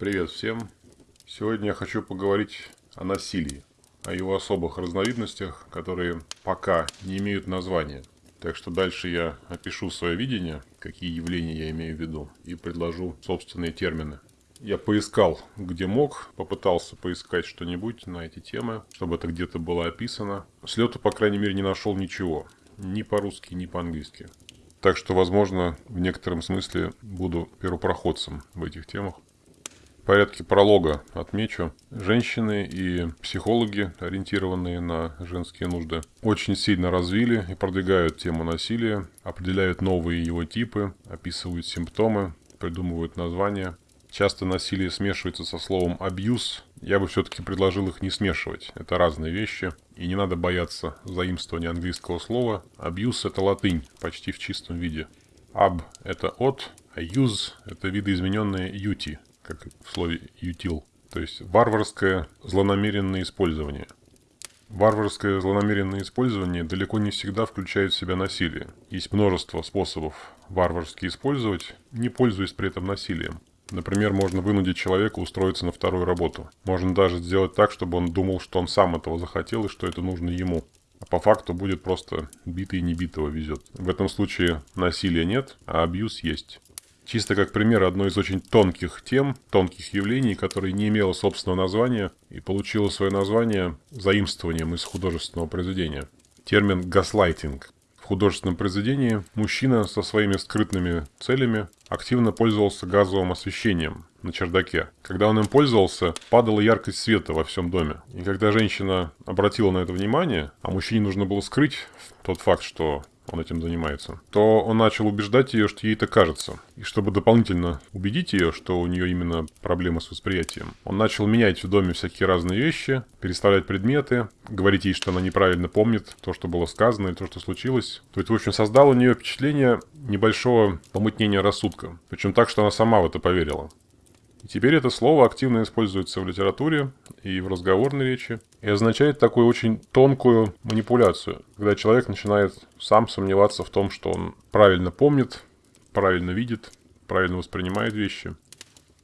Привет всем! Сегодня я хочу поговорить о насилии, о его особых разновидностях, которые пока не имеют названия. Так что дальше я опишу свое видение, какие явления я имею в виду, и предложу собственные термины. Я поискал, где мог, попытался поискать что-нибудь на эти темы, чтобы это где-то было описано. С по крайней мере, не нашел ничего. Ни по-русски, ни по-английски. Так что, возможно, в некотором смысле буду первопроходцем в этих темах порядке пролога отмечу. Женщины и психологи, ориентированные на женские нужды, очень сильно развили и продвигают тему насилия, определяют новые его типы, описывают симптомы, придумывают названия. Часто насилие смешивается со словом «абьюз». Я бы все-таки предложил их не смешивать. Это разные вещи. И не надо бояться заимствования английского слова. «Абьюз» — это латынь, почти в чистом виде. «Аб» — это «от», а «юз» — это видоизмененное «юти», как в слове «ютил». То есть варварское злонамеренное использование. Варварское злонамеренное использование далеко не всегда включает в себя насилие. Есть множество способов варварски использовать, не пользуясь при этом насилием. Например, можно вынудить человека устроиться на вторую работу. Можно даже сделать так, чтобы он думал, что он сам этого захотел и что это нужно ему. А по факту будет просто битый и небитого везет. В этом случае насилия нет, а абьюз есть. Чисто как пример одной из очень тонких тем, тонких явлений, которое не имело собственного названия и получило свое название заимствованием из художественного произведения. Термин «гаслайтинг». В художественном произведении мужчина со своими скрытными целями активно пользовался газовым освещением на чердаке. Когда он им пользовался, падала яркость света во всем доме. И когда женщина обратила на это внимание, а мужчине нужно было скрыть тот факт, что он этим занимается, то он начал убеждать ее, что ей это кажется. И чтобы дополнительно убедить ее, что у нее именно проблемы с восприятием, он начал менять в доме всякие разные вещи, переставлять предметы, говорить ей, что она неправильно помнит то, что было сказано и то, что случилось. То есть, в общем, создал у нее впечатление небольшого помутнения рассудка. Причем так, что она сама в это поверила. И теперь это слово активно используется в литературе и в разговорной речи и означает такую очень тонкую манипуляцию, когда человек начинает сам сомневаться в том, что он правильно помнит, правильно видит, правильно воспринимает вещи.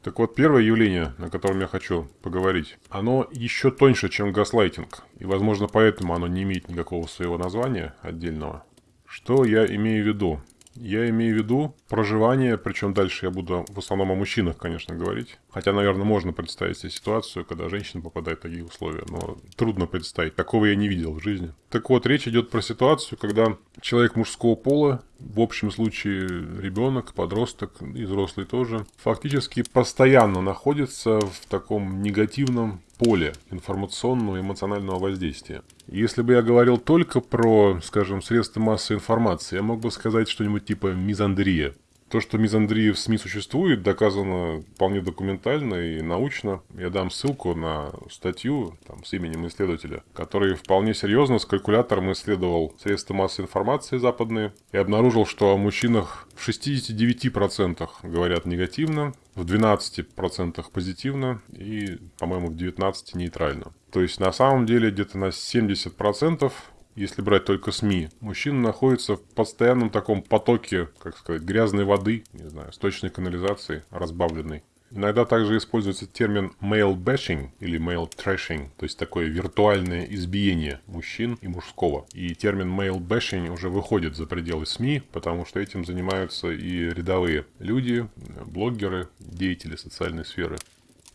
Так вот, первое явление, о котором я хочу поговорить, оно еще тоньше, чем гаслайтинг, и, возможно, поэтому оно не имеет никакого своего названия отдельного. Что я имею в виду? Я имею в виду проживание, причем дальше я буду в основном о мужчинах, конечно, говорить. Хотя, наверное, можно представить себе ситуацию, когда женщина попадает в такие условия, но трудно представить. Такого я не видел в жизни. Так вот, речь идет про ситуацию, когда человек мужского пола, в общем случае ребенок, подросток и взрослый тоже, фактически постоянно находится в таком негативном поле информационного и эмоционального воздействия. Если бы я говорил только про, скажем, средства массовой информации, я мог бы сказать что-нибудь типа мизандрия. То, что мизандрия в СМИ существует, доказано вполне документально и научно. Я дам ссылку на статью там, с именем исследователя, который вполне серьезно с калькулятором исследовал средства массовой информации западные и обнаружил, что о мужчинах в 69% говорят негативно, в 12% позитивно и, по-моему, в 19% нейтрально. То есть на самом деле где-то на 70% если брать только СМИ, мужчина находится в постоянном таком потоке, как сказать, грязной воды, не знаю, сточной канализации, разбавленной. Иногда также используется термин male bashing или male trashing, то есть такое виртуальное избиение мужчин и мужского. И термин male bashing уже выходит за пределы СМИ, потому что этим занимаются и рядовые люди, блогеры, деятели социальной сферы.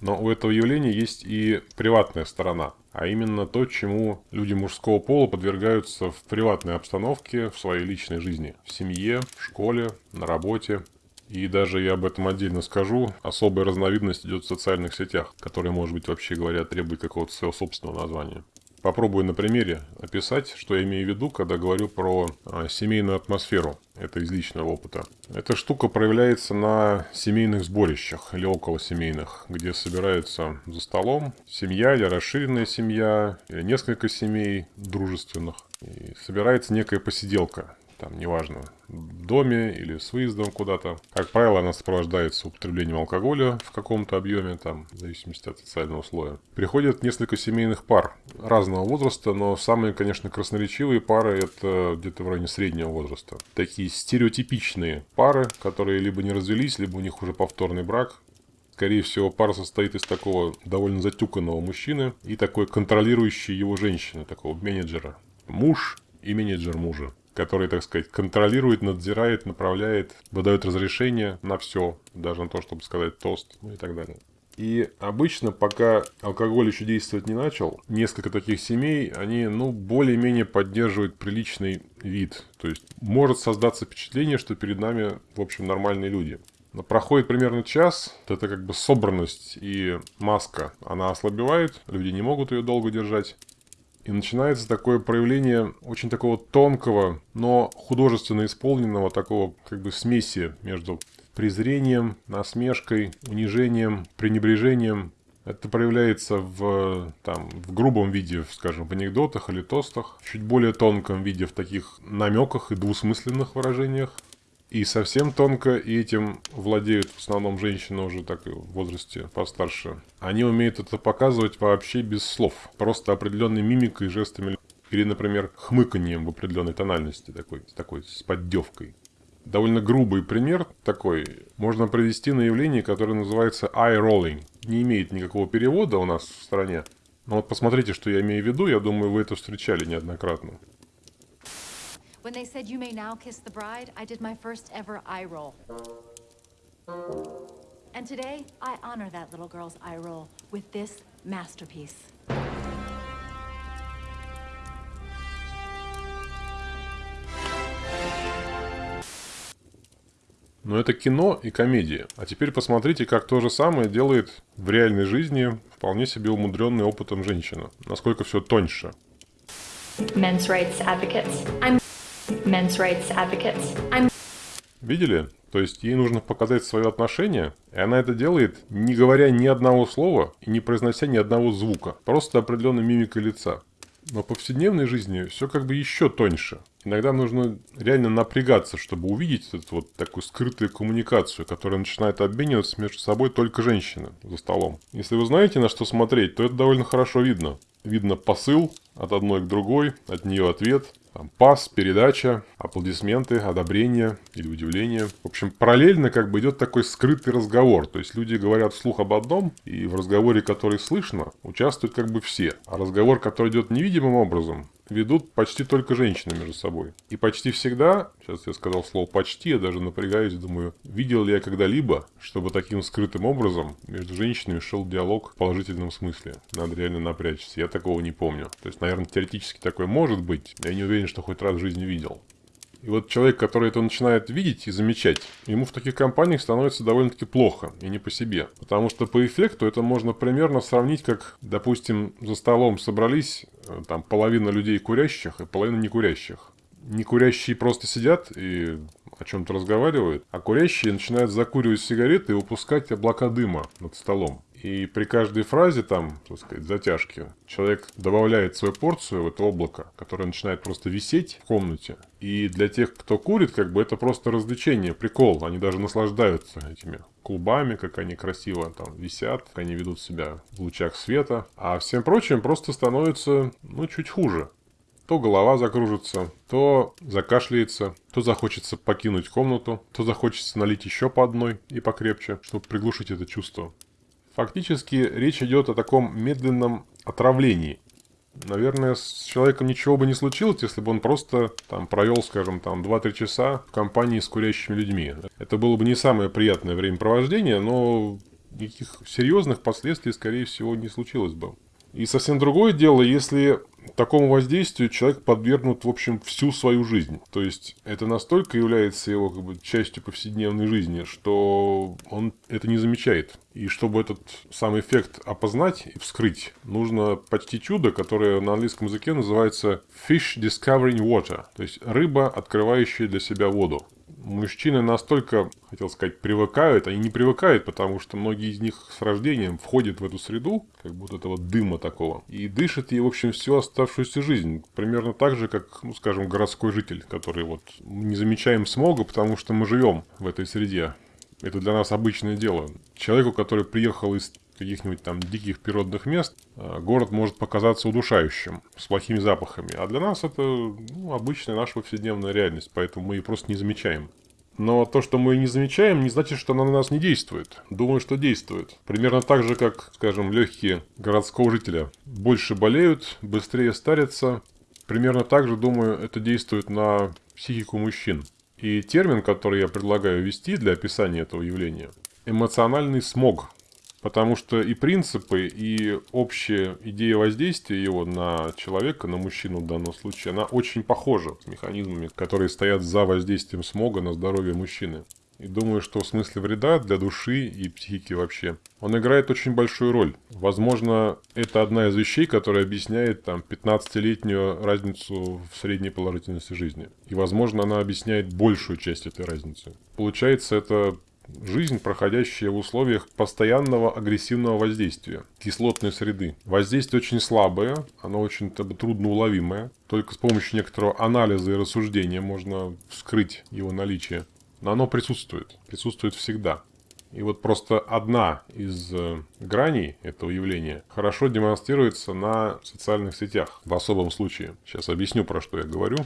Но у этого явления есть и приватная сторона, а именно то, чему люди мужского пола подвергаются в приватной обстановке, в своей личной жизни, в семье, в школе, на работе. И даже я об этом отдельно скажу, особая разновидность идет в социальных сетях, которые, может быть, вообще говоря, требуют какого-то своего собственного названия. Попробую на примере описать, что я имею в виду, когда говорю про а, семейную атмосферу. Это из личного опыта. Эта штука проявляется на семейных сборищах или около семейных, где собираются за столом семья или расширенная семья, или несколько семей дружественных. И собирается некая посиделка там, неважно, доме или с выездом куда-то. Как правило, она сопровождается употреблением алкоголя в каком-то объеме, там, в зависимости от социального слоя. Приходят несколько семейных пар разного возраста, но самые, конечно, красноречивые пары это где-то в районе среднего возраста. Такие стереотипичные пары, которые либо не развелись, либо у них уже повторный брак, Скорее всего, пара состоит из такого довольно затюканного мужчины и такой контролирующей его женщины, такого менеджера. Муж и менеджер мужа который, так сказать, контролирует, надзирает, направляет, выдает разрешение на все, даже на то, чтобы сказать тост ну и так далее. И обычно, пока алкоголь еще действовать не начал, несколько таких семей, они, ну, более-менее поддерживают приличный вид. То есть, может создаться впечатление, что перед нами, в общем, нормальные люди. Но проходит примерно час, это как бы собранность и маска, она ослабевает, люди не могут ее долго держать. И начинается такое проявление очень такого тонкого, но художественно исполненного такого как бы смеси между презрением, насмешкой, унижением, пренебрежением. Это проявляется в, там, в грубом виде, скажем, в анекдотах или тостах, в чуть более тонком виде в таких намеках и двусмысленных выражениях. И совсем тонко, и этим владеют в основном женщины уже так в возрасте постарше. Они умеют это показывать вообще без слов. Просто определенной мимикой, жестами. Или, например, хмыканием в определенной тональности, такой, такой с поддевкой. Довольно грубый пример такой можно привести на явление, которое называется eye rolling. Не имеет никакого перевода у нас в стране. Но вот посмотрите, что я имею в виду, я думаю, вы это встречали неоднократно. When they said you may now kiss the bride, I did my first ever eye roll. And today, I honor that little girl's eye roll with this masterpiece. Но это кино и комедия. А теперь посмотрите, как то же самое делает в реальной жизни вполне себе умудренный опытом женщина. Насколько все тоньше. Men's rights advocates. I'm men's rights advocates. I'm... Видели? То есть ей нужно показать свое отношение, и она это делает, не говоря ни одного слова и не произнося ни одного звука. Просто определенной мимикой лица. Но в повседневной жизни все как бы еще тоньше. Иногда нужно реально напрягаться, чтобы увидеть эту вот такую скрытую коммуникацию, которая начинает обмениваться между собой только женщины за столом. Если вы знаете, на что смотреть, то это довольно хорошо видно. Видно посыл от одной к другой, от нее ответ, там, пас, передача, аплодисменты, одобрение или удивление. В общем, параллельно как бы идет такой скрытый разговор. То есть люди говорят вслух об одном, и в разговоре, который слышно, участвуют как бы все. А разговор, который идет невидимым образом, ведут почти только женщины между собой. И почти всегда, сейчас я сказал слово «почти», я даже напрягаюсь, думаю, видел ли я когда-либо, чтобы таким скрытым образом между женщинами шел диалог в положительном смысле. Надо реально напрячься. Я такого не помню. То есть, наверное, теоретически такое может быть. Я не уверен, что хоть раз в жизни видел. И вот человек, который это начинает видеть и замечать, ему в таких компаниях становится довольно-таки плохо, и не по себе. Потому что по эффекту это можно примерно сравнить, как, допустим, за столом собрались э, там половина людей курящих и половина некурящих. Некурящие просто сидят и о чем-то разговаривают, а курящие начинают закуривать сигареты и выпускать облака дыма над столом. И при каждой фразе там, так сказать, затяжки, человек добавляет свою порцию в это облако, которое начинает просто висеть в комнате. И для тех, кто курит, как бы это просто развлечение, прикол. Они даже наслаждаются этими клубами, как они красиво там висят, как они ведут себя в лучах света. А всем прочим просто становится, ну, чуть хуже. То голова закружится, то закашляется, то захочется покинуть комнату, то захочется налить еще по одной и покрепче, чтобы приглушить это чувство. Фактически речь идет о таком медленном отравлении. Наверное, с человеком ничего бы не случилось, если бы он просто там провел, скажем, там 2-3 часа в компании с курящими людьми. Это было бы не самое приятное времяпровождение, но никаких серьезных последствий, скорее всего, не случилось бы. И совсем другое дело, если такому воздействию человек подвергнут, в общем, всю свою жизнь. То есть это настолько является его как бы, частью повседневной жизни, что он это не замечает. И чтобы этот самый эффект опознать и вскрыть, нужно почти чудо, которое на английском языке называется fish discovering water, то есть рыба, открывающая для себя воду мужчины настолько, хотел сказать, привыкают, они не привыкают, потому что многие из них с рождением входят в эту среду, как будто этого дыма такого, и дышат ей, в общем, всю оставшуюся жизнь. Примерно так же, как, ну, скажем, городской житель, который вот не замечаем смога, потому что мы живем в этой среде. Это для нас обычное дело. Человеку, который приехал из каких-нибудь там диких природных мест, э, город может показаться удушающим, с плохими запахами. А для нас это ну, обычная наша повседневная реальность, поэтому мы ее просто не замечаем. Но то, что мы не замечаем, не значит, что она на нас не действует. Думаю, что действует. Примерно так же, как, скажем, легкие городского жителя больше болеют, быстрее старятся. Примерно так же, думаю, это действует на психику мужчин. И термин, который я предлагаю ввести для описания этого явления – эмоциональный смог. Потому что и принципы, и общая идея воздействия его на человека, на мужчину в данном случае, она очень похожа с механизмами, которые стоят за воздействием смога на здоровье мужчины. И думаю, что в смысле вреда для души и психики вообще, он играет очень большую роль. Возможно, это одна из вещей, которая объясняет там 15-летнюю разницу в средней положительности жизни. И, возможно, она объясняет большую часть этой разницы. Получается, это Жизнь, проходящая в условиях постоянного агрессивного воздействия, кислотной среды. Воздействие очень слабое, оно очень трудно уловимое. Только с помощью некоторого анализа и рассуждения можно вскрыть его наличие. Но оно присутствует, присутствует всегда. И вот просто одна из э, граней этого явления хорошо демонстрируется на социальных сетях в особом случае. Сейчас объясню, про что я говорю.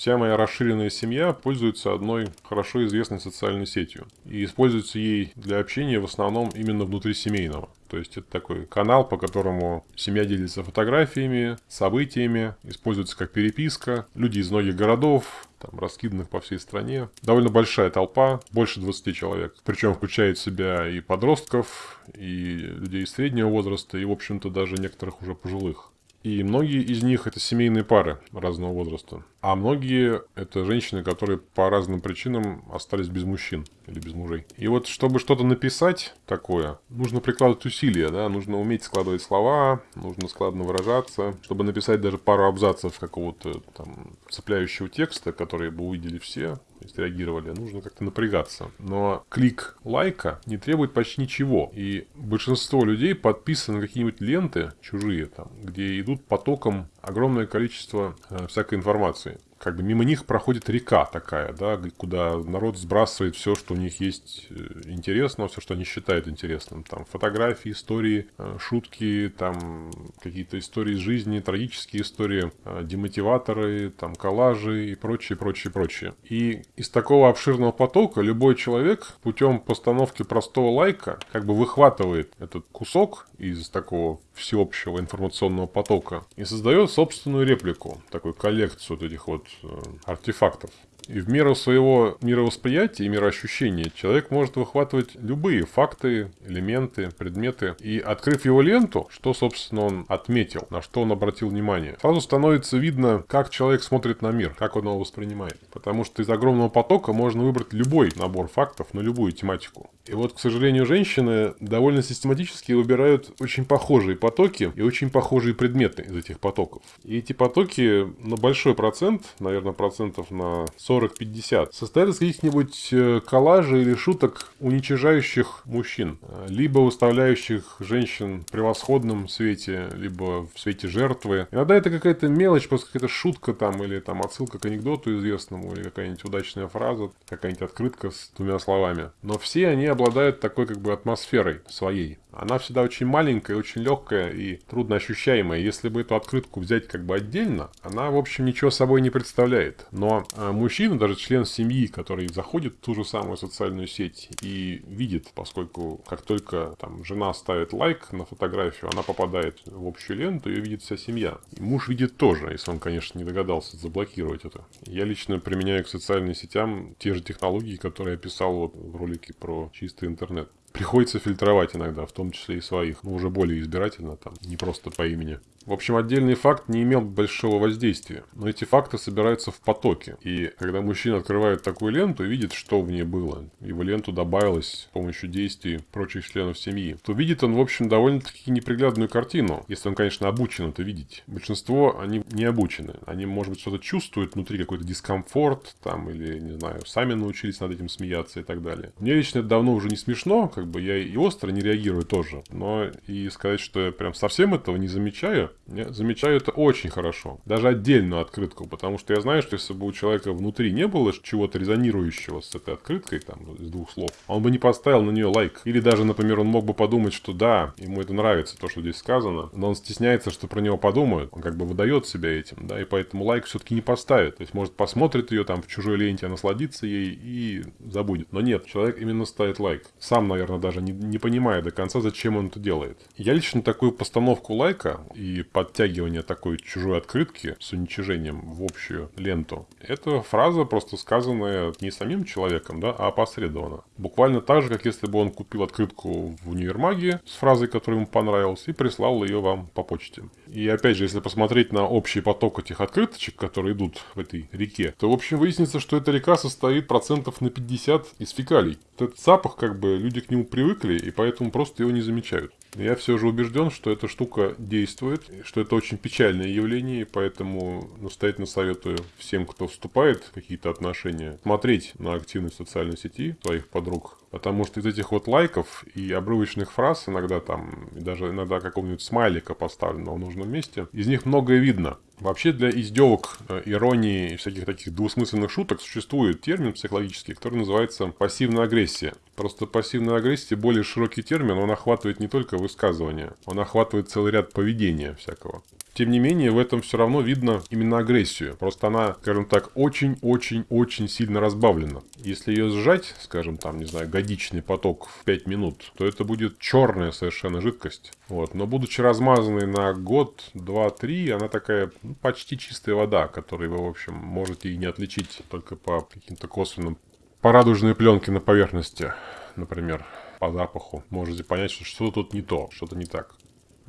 Вся моя расширенная семья пользуется одной хорошо известной социальной сетью. И используется ей для общения в основном именно внутрисемейного. То есть это такой канал, по которому семья делится фотографиями, событиями, используется как переписка. Люди из многих городов, там, раскиданных по всей стране. Довольно большая толпа, больше 20 человек. Причем включает в себя и подростков, и людей среднего возраста, и, в общем-то, даже некоторых уже пожилых. И многие из них это семейные пары разного возраста. А многие это женщины, которые по разным причинам остались без мужчин или без мужей. И вот, чтобы что-то написать такое, нужно прикладывать усилия, да, нужно уметь складывать слова, нужно складно выражаться. Чтобы написать даже пару абзацев какого-то там цепляющего текста, который бы увидели все, среагировали, нужно как-то напрягаться. Но клик лайка не требует почти ничего. И большинство людей подписаны на какие-нибудь ленты чужие, там, где идут потоком огромное количество э, всякой информации как бы мимо них проходит река такая, да, куда народ сбрасывает все, что у них есть э, интересного, все, что они считают интересным. Там фотографии, истории, э, шутки, там какие-то истории из жизни, трагические истории, демотиваторы, там коллажи и прочее, прочее, прочее. И из такого обширного потока любой человек путем постановки простого лайка как бы выхватывает этот кусок из такого всеобщего информационного потока и создает собственную реплику, такую коллекцию вот этих вот э, артефактов. И в меру своего мировосприятия и мироощущения человек может выхватывать любые факты, элементы, предметы. И открыв его ленту, что, собственно, он отметил, на что он обратил внимание, сразу становится видно, как человек смотрит на мир, как он его воспринимает. Потому что из огромного потока можно выбрать любой набор фактов на любую тематику. И вот, к сожалению, женщины довольно систематически выбирают очень похожие потоки и очень похожие предметы из этих потоков. И эти потоки на большой процент, наверное, процентов на 40-50, состоят из каких-нибудь э, коллажей или шуток, уничижающих мужчин, либо выставляющих женщин в превосходном свете, либо в свете жертвы. Иногда это какая-то мелочь, просто какая-то шутка там, или там отсылка к анекдоту известному, или какая-нибудь удачная фраза, какая-нибудь открытка с двумя словами. Но все они обладают такой как бы атмосферой своей. Она всегда очень маленькая, очень легкая и трудно ощущаемая. Если бы эту открытку взять как бы отдельно, она, в общем, ничего собой не представляет. Но э, мужчина, даже член семьи, который заходит в ту же самую социальную сеть и видит, поскольку как только там жена ставит лайк на фотографию, она попадает в общую ленту и видит вся семья. И муж видит тоже, если он, конечно, не догадался заблокировать это. Я лично применяю к социальным сетям те же технологии, которые я писал вот в ролике про чистый интернет. Приходится фильтровать иногда, в том числе и своих, но уже более избирательно, там, не просто по имени. В общем, отдельный факт не имел большого воздействия, но эти факты собираются в потоке. И когда мужчина открывает такую ленту и видит, что в ней было, его ленту добавилось с помощью действий прочих членов семьи, то видит он, в общем, довольно-таки неприглядную картину, если он, конечно, обучен это видеть. Большинство, они не обучены. Они, может быть, что-то чувствуют внутри, какой-то дискомфорт, там, или, не знаю, сами научились над этим смеяться и так далее. Мне лично это давно уже не смешно, как бы я и остро не реагирую тоже. Но и сказать, что я прям совсем этого не замечаю, я замечаю это очень хорошо. Даже отдельную открытку, потому что я знаю, что если бы у человека внутри не было чего-то резонирующего с этой открыткой, там, из двух слов, он бы не поставил на нее лайк. Или даже, например, он мог бы подумать, что да, ему это нравится, то, что здесь сказано, но он стесняется, что про него подумают. Он как бы выдает себя этим, да, и поэтому лайк все-таки не поставит. То есть, может, посмотрит ее там в чужой ленте, насладится ей и забудет. Но нет, человек именно ставит лайк. Сам, наверное, даже не, не понимая до конца, зачем он это делает. Я лично такую постановку лайка и подтягивание такой чужой открытки с уничижением в общую ленту, это фраза просто сказанная не самим человеком, да, а опосредованно. Буквально так же, как если бы он купил открытку в универмаге с фразой, которая ему понравилась, и прислал ее вам по почте. И опять же, если посмотреть на общий поток этих открыточек, которые идут в этой реке, то в общем выяснится, что эта река состоит процентов на 50 из фекалий. Этот запах, как бы, люди к нему привыкли, и поэтому просто его не замечают. Я все же убежден, что эта штука действует, что это очень печальное явление, поэтому настоятельно советую всем, кто вступает в какие-то отношения, смотреть на активность социальной сети своих подруг. Потому что из этих вот лайков и обрывочных фраз, иногда там, даже иногда какого-нибудь смайлика поставленного в нужном месте, из них многое видно. Вообще для издевок, э, иронии и всяких таких двусмысленных шуток существует термин психологический, который называется пассивная агрессия. Просто пассивная агрессия более широкий термин, он охватывает не только высказывания, он охватывает целый ряд поведения всякого. Тем не менее, в этом все равно видно именно агрессию. Просто она, скажем так, очень-очень-очень сильно разбавлена. Если ее сжать, скажем, там, не знаю, годичный поток в 5 минут, то это будет черная совершенно жидкость. Вот. Но будучи размазанной на год, два, три, она такая ну, почти чистая вода, которую вы, в общем, можете и не отличить только по каким-то косвенным... По пленке на поверхности, например, по запаху. Можете понять, что что-то тут не то, что-то не так.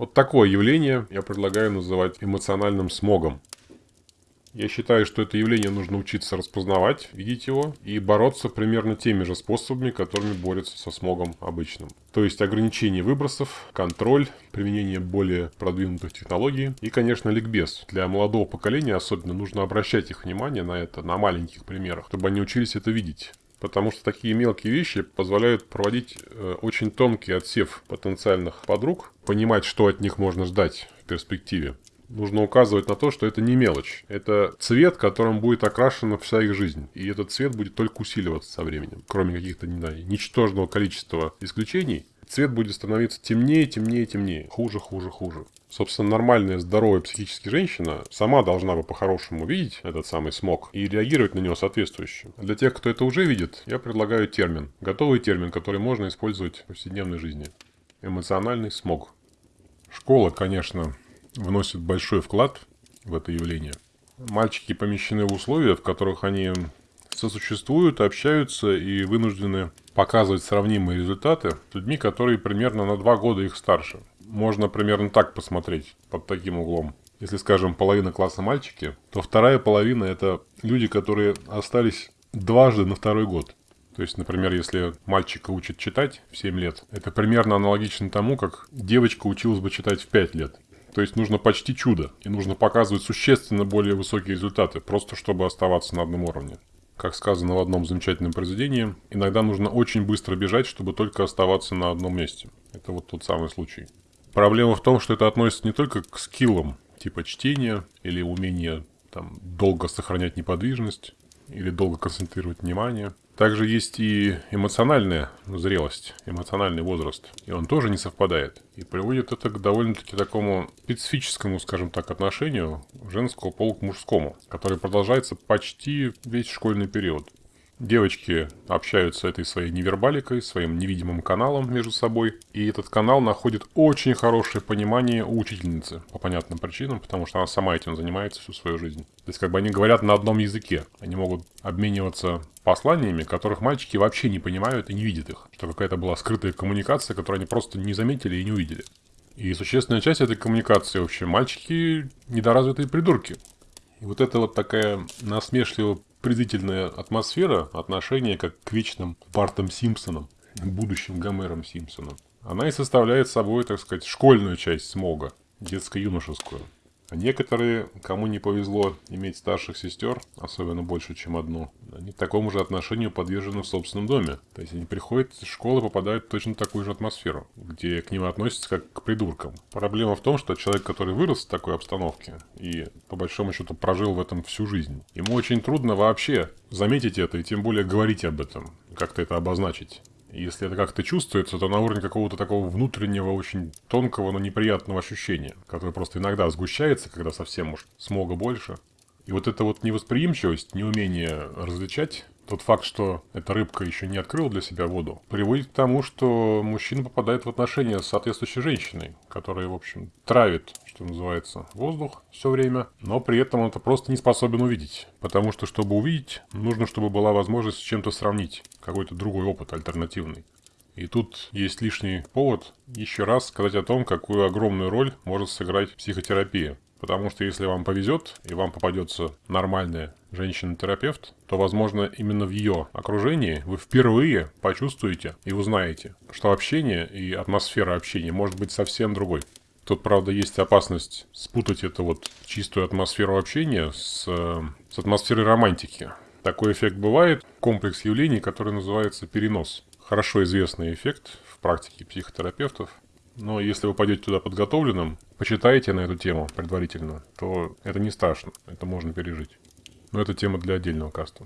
Вот такое явление я предлагаю называть эмоциональным смогом. Я считаю, что это явление нужно учиться распознавать, видеть его и бороться примерно теми же способами, которыми борются со смогом обычным. То есть ограничение выбросов, контроль, применение более продвинутых технологий и, конечно, ликбез. Для молодого поколения особенно нужно обращать их внимание на это, на маленьких примерах, чтобы они учились это видеть. Потому что такие мелкие вещи позволяют проводить э, очень тонкий отсев потенциальных подруг, понимать, что от них можно ждать в перспективе. Нужно указывать на то, что это не мелочь. Это цвет, которым будет окрашена вся их жизнь. И этот цвет будет только усиливаться со временем. Кроме каких-то, не ничтожного количества исключений, цвет будет становиться темнее, темнее, темнее. Хуже, хуже, хуже. Собственно, нормальная, здоровая психически женщина сама должна бы по-хорошему видеть этот самый смог и реагировать на него соответствующе. Для тех, кто это уже видит, я предлагаю термин. Готовый термин, который можно использовать в повседневной жизни. Эмоциональный смог. Школа, конечно, вносит большой вклад в это явление. Мальчики помещены в условия, в которых они сосуществуют, общаются и вынуждены показывать сравнимые результаты с людьми, которые примерно на два года их старше можно примерно так посмотреть под таким углом. Если, скажем, половина класса мальчики, то вторая половина это люди, которые остались дважды на второй год. То есть, например, если мальчика учат читать в 7 лет, это примерно аналогично тому, как девочка училась бы читать в 5 лет. То есть нужно почти чудо, и нужно показывать существенно более высокие результаты, просто чтобы оставаться на одном уровне. Как сказано в одном замечательном произведении, иногда нужно очень быстро бежать, чтобы только оставаться на одном месте. Это вот тот самый случай. Проблема в том, что это относится не только к скиллам, типа чтения или умения там, долго сохранять неподвижность или долго концентрировать внимание. Также есть и эмоциональная зрелость, эмоциональный возраст. И он тоже не совпадает. И приводит это к довольно-таки такому специфическому, скажем так, отношению женского пола к мужскому, которое продолжается почти весь школьный период. Девочки общаются этой своей невербаликой, своим невидимым каналом между собой. И этот канал находит очень хорошее понимание у учительницы. По понятным причинам, потому что она сама этим занимается всю свою жизнь. То есть как бы они говорят на одном языке. Они могут обмениваться посланиями, которых мальчики вообще не понимают и не видят их. Что какая-то была скрытая коммуникация, которую они просто не заметили и не увидели. И существенная часть этой коммуникации вообще мальчики недоразвитые придурки. И вот это вот такая насмешливо презрительная атмосфера отношения как к вечным Бартом Симпсонам, будущим Гомером Симпсоном. Она и составляет собой, так сказать, школьную часть смога, детско-юношескую. Некоторые, кому не повезло иметь старших сестер, особенно больше, чем одну, они такому же отношению подвержены в собственном доме. То есть они приходят из школы, попадают в точно такую же атмосферу, где к ним относятся как к придуркам. Проблема в том, что человек, который вырос в такой обстановке и по большому счету прожил в этом всю жизнь, ему очень трудно вообще заметить это и тем более говорить об этом, как-то это обозначить. Если это как-то чувствуется, то на уровне какого-то такого внутреннего, очень тонкого, но неприятного ощущения, которое просто иногда сгущается, когда совсем уж смога больше. И вот эта вот невосприимчивость, неумение различать тот факт, что эта рыбка еще не открыла для себя воду, приводит к тому, что мужчина попадает в отношения с соответствующей женщиной, которая, в общем, травит, что называется, воздух все время, но при этом он это просто не способен увидеть. Потому что, чтобы увидеть, нужно, чтобы была возможность с чем-то сравнить, какой-то другой опыт альтернативный. И тут есть лишний повод еще раз сказать о том, какую огромную роль может сыграть психотерапия. Потому что если вам повезет, и вам попадется нормальная женщина-терапевт, то, возможно, именно в ее окружении вы впервые почувствуете и узнаете, что общение и атмосфера общения может быть совсем другой. Тут, правда, есть опасность спутать это вот чистую атмосферу общения с, с атмосферой романтики. Такой эффект бывает, комплекс явлений, который называется перенос. Хорошо известный эффект в практике психотерапевтов. Но если вы пойдете туда подготовленным, почитаете на эту тему предварительно, то это не страшно, это можно пережить. Но это тема для отдельного каста.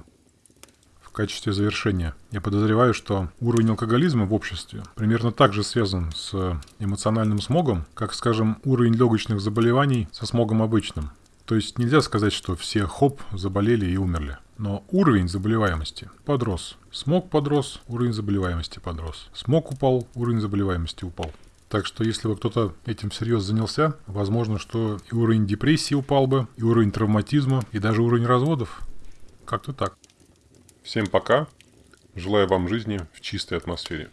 В качестве завершения я подозреваю, что уровень алкоголизма в обществе примерно так же связан с эмоциональным смогом, как, скажем, уровень легочных заболеваний со смогом обычным. То есть нельзя сказать, что все хоп заболели и умерли. Но уровень заболеваемости подрос. Смог подрос, уровень заболеваемости подрос. Смог упал, уровень заболеваемости упал. Так что если бы кто-то этим всерьез занялся, возможно, что и уровень депрессии упал бы, и уровень травматизма, и даже уровень разводов. Как-то так. Всем пока. Желаю вам жизни в чистой атмосфере.